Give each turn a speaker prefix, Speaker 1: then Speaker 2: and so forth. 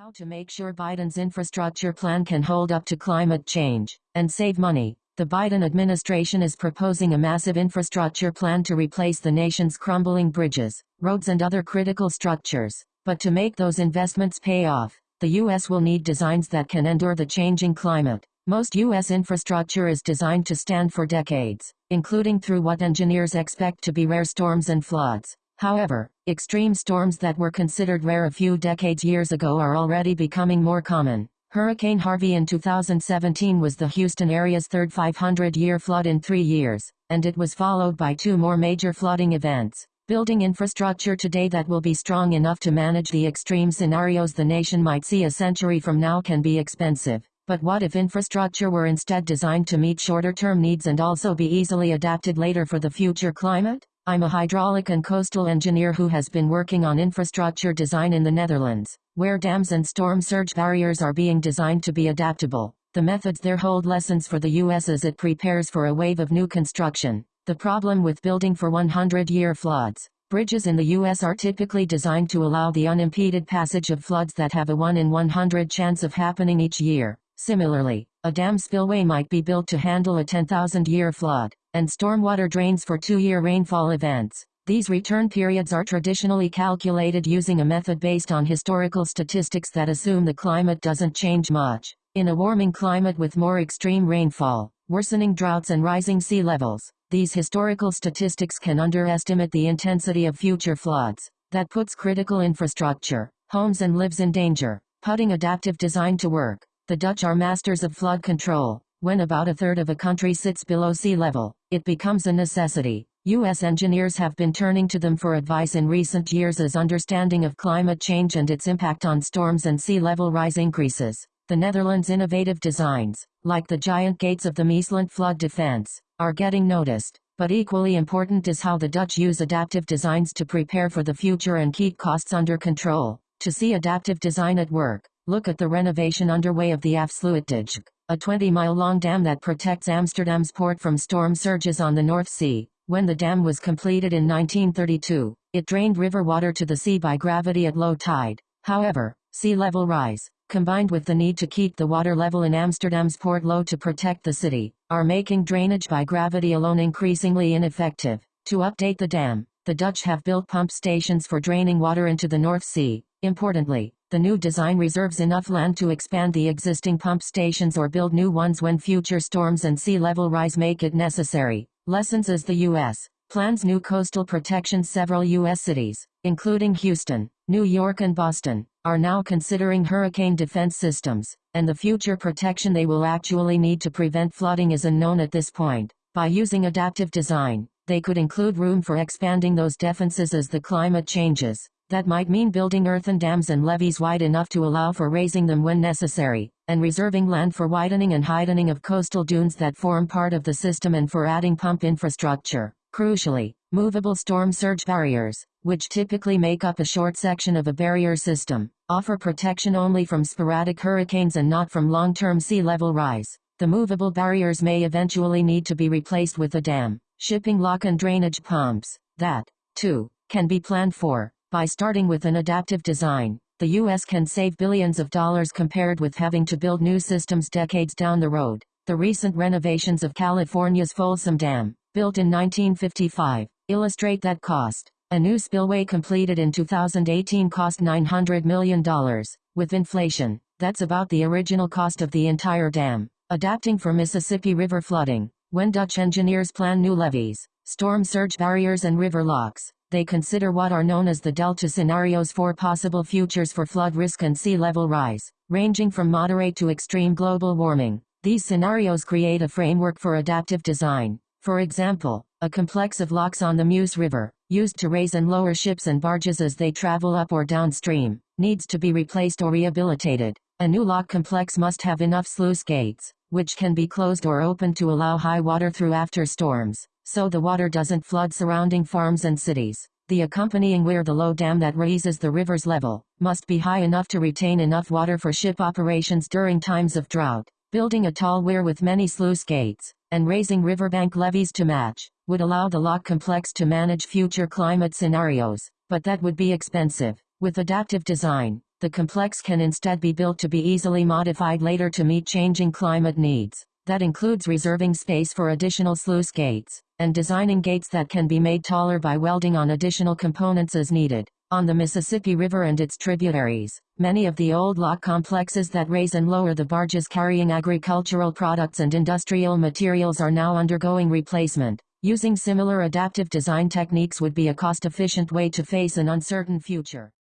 Speaker 1: How to make sure Biden's infrastructure plan can hold up to climate change and save money. The Biden administration is proposing a massive infrastructure plan to replace the nation's crumbling bridges, roads and other critical structures. But to make those investments pay off, the U.S. will need designs that can endure the changing climate. Most U.S. infrastructure is designed to stand for decades, including through what engineers expect to be rare storms and floods. However, extreme storms that were considered rare a few decades years ago are already becoming more common. Hurricane Harvey in 2017 was the Houston area's third 500-year flood in three years, and it was followed by two more major flooding events. Building infrastructure today that will be strong enough to manage the extreme scenarios the nation might see a century from now can be expensive. But what if infrastructure were instead designed to meet shorter-term needs and also be easily adapted later for the future climate? I'm a hydraulic and coastal engineer who has been working on infrastructure design in the Netherlands, where dams and storm surge barriers are being designed to be adaptable. The methods there hold lessons for the US as it prepares for a wave of new construction. The problem with building for 100-year floods. Bridges in the U.S. are typically designed to allow the unimpeded passage of floods that have a 1 in 100 chance of happening each year. Similarly, a dam spillway might be built to handle a 10,000-year flood and stormwater drains for two-year rainfall events. These return periods are traditionally calculated using a method based on historical statistics that assume the climate doesn't change much. In a warming climate with more extreme rainfall, worsening droughts and rising sea levels, these historical statistics can underestimate the intensity of future floods. That puts critical infrastructure, homes and lives in danger. Putting adaptive design to work. The Dutch are masters of flood control. When about a third of a country sits below sea level, it becomes a necessity. U.S. engineers have been turning to them for advice in recent years as understanding of climate change and its impact on storms and sea level rise increases. The Netherlands' innovative designs, like the giant gates of the Maeslant flood defense, are getting noticed. But equally important is how the Dutch use adaptive designs to prepare for the future and keep costs under control. To see adaptive design at work, look at the renovation underway of the Afsluitdijk a 20-mile-long dam that protects Amsterdam's port from storm surges on the North Sea. When the dam was completed in 1932, it drained river water to the sea by gravity at low tide. However, sea level rise, combined with the need to keep the water level in Amsterdam's port low to protect the city, are making drainage by gravity alone increasingly ineffective. To update the dam, the Dutch have built pump stations for draining water into the North Sea. Importantly, the new design reserves enough land to expand the existing pump stations or build new ones when future storms and sea level rise make it necessary. Lessons as the U.S. plans new coastal protection several U.S. cities, including Houston, New York and Boston, are now considering hurricane defense systems, and the future protection they will actually need to prevent flooding is unknown at this point. By using adaptive design, they could include room for expanding those defenses as the climate changes. That might mean building earthen dams and levees wide enough to allow for raising them when necessary, and reserving land for widening and heightening of coastal dunes that form part of the system and for adding pump infrastructure. Crucially, movable storm surge barriers, which typically make up a short section of a barrier system, offer protection only from sporadic hurricanes and not from long-term sea level rise. The movable barriers may eventually need to be replaced with a dam, shipping lock and drainage pumps. That, too, can be planned for. By starting with an adaptive design, the U.S. can save billions of dollars compared with having to build new systems decades down the road. The recent renovations of California's Folsom Dam, built in 1955, illustrate that cost. A new spillway completed in 2018 cost $900 million. With inflation, that's about the original cost of the entire dam. Adapting for Mississippi River flooding. When Dutch engineers plan new levees, storm surge barriers and river locks, they consider what are known as the delta scenarios for possible futures for flood risk and sea level rise, ranging from moderate to extreme global warming. These scenarios create a framework for adaptive design. For example, a complex of locks on the Meuse River, used to raise and lower ships and barges as they travel up or downstream, needs to be replaced or rehabilitated. A new lock complex must have enough sluice gates, which can be closed or opened to allow high water through after storms so the water doesn't flood surrounding farms and cities. The accompanying weir the low dam that raises the river's level, must be high enough to retain enough water for ship operations during times of drought. Building a tall weir with many sluice gates, and raising riverbank levees to match, would allow the lock complex to manage future climate scenarios, but that would be expensive. With adaptive design, the complex can instead be built to be easily modified later to meet changing climate needs. That includes reserving space for additional sluice gates, and designing gates that can be made taller by welding on additional components as needed. On the Mississippi River and its tributaries, many of the old lock complexes that raise and lower the barges carrying agricultural products and industrial materials are now undergoing replacement. Using similar adaptive design techniques would be a cost-efficient way to face an uncertain future.